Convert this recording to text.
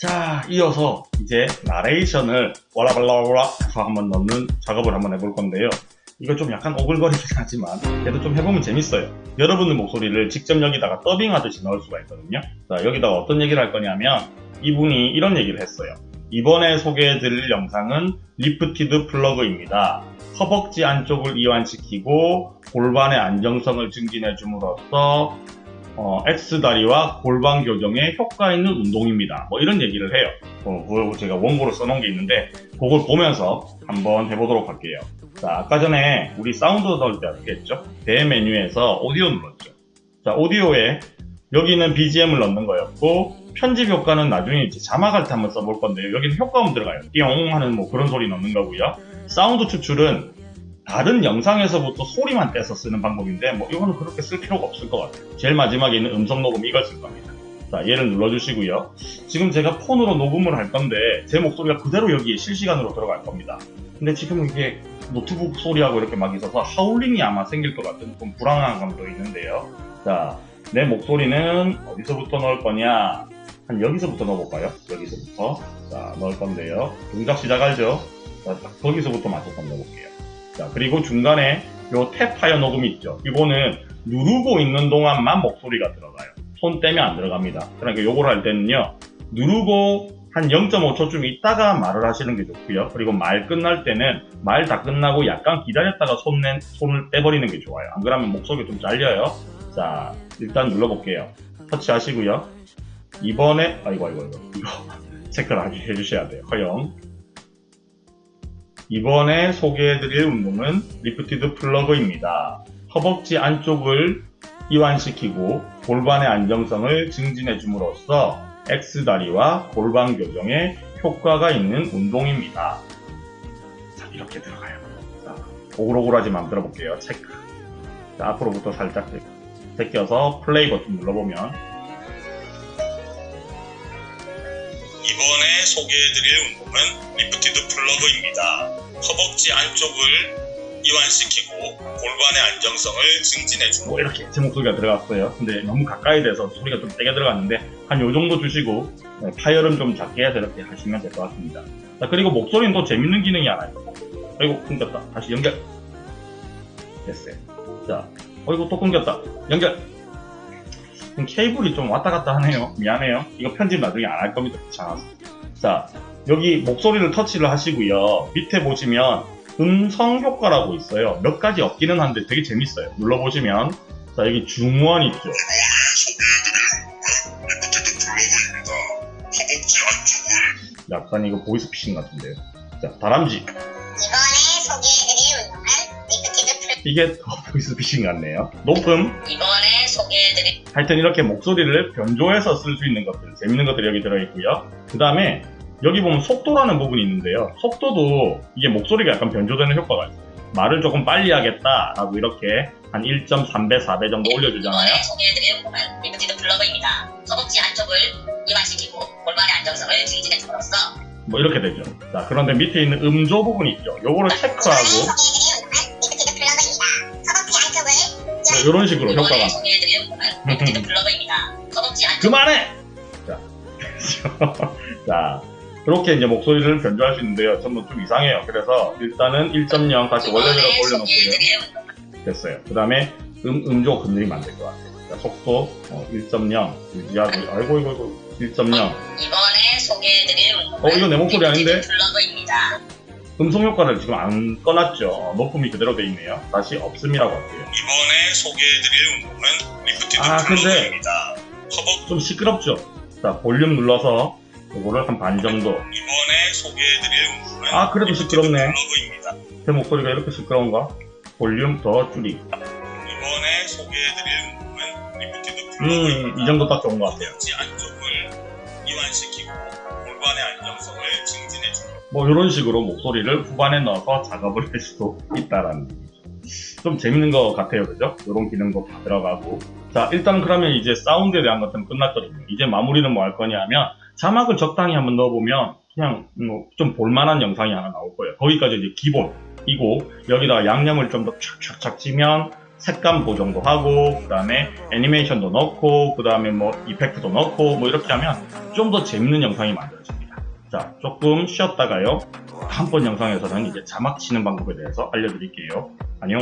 자, 이어서 이제 나레이션을 와라발라와라 해서 한번 넣는 작업을 한번 해볼 건데요. 이거 좀 약간 오글거리긴 하지만 그래도 좀 해보면 재밌어요. 여러분의 목소리를 직접 여기다가 더빙하듯이 넣을 수가 있거든요. 자, 여기다가 어떤 얘기를 할 거냐면 이분이 이런 얘기를 했어요. 이번에 소개해드릴 영상은 lifted frog입니다. 허벅지 안쪽을 이완시키고 골반의 안정성을 증진해 줌으로써 어, X다리와 골반 교정에 효과 있는 운동입니다. 뭐 이런 얘기를 해요. 어, 제가 원고로 써놓은 게 있는데 그걸 보면서 한번 해보도록 할게요. 자, 아까 전에 우리 사운드 넣을 때 어떻게 했죠? 대 메뉴에서 오디오 눌렀죠. 자, 오디오에 여기는 BGM을 넣는 거였고 편집 효과는 나중에 이제 자막할 때 한번 써볼 건데요. 여기는 효과음 들어가요. 띠용 하는 뭐 그런 소리 넣는 거고요. 사운드 추출은 다른 영상에서부터 소리만 떼서 쓰는 방법인데 뭐 이거는 그렇게 쓸 필요가 없을 것 같아요. 제일 마지막에 있는 음성 녹음 이걸 쓸 겁니다. 자 얘를 눌러주시고요. 지금 제가 폰으로 녹음을 할 건데 제 목소리가 그대로 여기에 실시간으로 들어갈 겁니다. 근데 지금 이게 노트북 소리하고 이렇게 막 있어서 하울링이 아마 생길 것 같은 좀 불안한 감도 있는데요. 자, 내 목소리는 어디서부터 넣을 거냐? 한 여기서부터 넣어볼까요? 여기서부터. 자, 넣을 건데요. 동작 시작하죠? 자, 딱 거기서부터 맞춰서 넣어볼게요. 자, 그리고 중간에 요 탭하여 녹음이 있죠. 이거는 누르고 있는 동안만 목소리가 들어가요. 손 떼면 안 들어갑니다. 그러니까 요걸 할 때는요. 누르고 한 0.5초쯤 있다가 말을 하시는 게 좋고요. 그리고 말 끝날 때는 말 다 끝나고 약간 기다렸다가 손 떼, 손을 떼버리는 게 좋아요. 안 그러면 목소리가 좀 잘려요. 자, 일단 눌러볼게요. 터치 하시고요. 이번에, 아이고, 아이고, 아이고. 이거 체크를 해주셔야 돼요. 허용. 이번에 소개해드릴 운동은 lifted frog입니다. 허벅지 안쪽을 이완시키고 골반의 안정성을 증진해 줌으로써 X다리와 골반 교정에 효과가 있는 운동입니다. 자, 이렇게 들어가요. 자, 오글오글하지만 들어 볼게요. 체크. 자, 앞으로부터 살짝 제껴서 플레이 버튼 눌러보면 소개해드릴 운동은 lifted frog입니다. 허벅지 안쪽을 이완시키고 골반의 안정성을 증진해주고 뭐 이렇게 제 목소리가 들어갔어요. 근데 너무 가까이 돼서 소리가 좀 세게 들어갔는데 한 요 정도 주시고 네, 파열은 좀 작게 해서 이렇게 하시면 될 것 같습니다. 자 그리고 목소리는 또 재밌는 기능이 하나 있어요. 아이고 끊겼다. 다시 연결. 됐어요. 자 어이구 또 끊겼다. 연결. 케이블이 좀 왔다 갔다 하네요. 미안해요. 이거 편집 나중에 안 할 겁니다. 귀찮아서. 자, 여기 목소리를 터치를 하시고요. 밑에 보시면 음성 효과라고 있어요. 몇 가지 없기는 한데 되게 재밌어요. 눌러보시면 자 여기 중원 있죠. 약간 이거 보이스피싱 같은데요. 자 다람쥐. 이번에 소개해드릴 운동은 lifted 플 이게 더 보이스피싱 같네요. 높음. 이번에 소개해드릴 하여튼 이렇게 목소리를 변조해서 쓸 수 있는 것들, 재밌는 것들이 여기 들어있고요. 그 다음에 여기 보면 속도라는 부분이 있는데요. 속도도 이게 목소리가 약간 변조되는 효과가 있어요. 말을 조금 빨리 하겠다 라고 이렇게 한 1.3배, 4배 정도 올려주잖아요. 운동은 lifted frog입니다. 허벅지 안쪽을 이완시키고 골반의 안정성을 증진해 줌으로써 뭐 이렇게 되죠. 자, 그런데 밑에 있는 음조 부분 있죠. 요거를 체크하고 뭐 이런 식으로 효과가 허벅지 안쪽 그만해! 자, 자, 그렇게 이제 목소리를 변조할 수 있는데요. 전부 좀 이상해요. 그래서 일단은 1.0 다시 원래대로 이번에 올려놓고요. 됐어요. 그 다음에 음, 음조 건드리면 안 될 것 같아요. 자, 속도 어, 1.0 유지하고 아이고 이거 이거 1.0 이번에 소개해드릴 어, 이거 내 목소리 아닌데? Frog입니다. 음성 효과를 지금 안 꺼놨죠. 어, 높음이 그대로 돼 있네요. 다시 없음이라고 할게요. 이번에 소개해드릴 운동은 lifted 아, frog입니다. 허벅 좀 시끄럽죠. 자 볼륨 눌러서 이거를 한 반 정도. 이번에 소개해드릴 운동은 아 그래도 시끄럽네. 제 목소리가 이렇게 시끄러운가? 볼륨 더 줄이기. 이번에 소개해드릴 운동은 lifted frog입니다. 음, 이 정도 딱 좋은 것 같아요. 안쪽을 이완시키고 골반의 안정성을 증진해줍니다. 뭐 이런 식으로 목소리를 후반에 넣어서 작업을 할 수도 있다라는 얘기죠. 좀 재밌는 것 같아요, 그죠? 이런 기능도 다 들어가고. 자, 일단 그러면 이제 사운드에 대한 것들은 끝났거든요. 이제 마무리는 뭐 할 거냐면 자막을 적당히 한번 넣어보면 그냥 뭐 좀 볼만한 영상이 하나 나올 거예요. 거기까지 이제 기본이고 여기다가 양념을 좀더 촥촥촥 치면 색감 보정도 하고 그 다음에 애니메이션도 넣고 그 다음에 뭐 이펙트도 넣고 뭐 이렇게 하면 좀 더 재밌는 영상이 만들어집니다. 자, 조금 쉬었다가요. 다음번 영상에서는 이제 자막 치는 방법에 대해서 알려드릴게요. 안녕.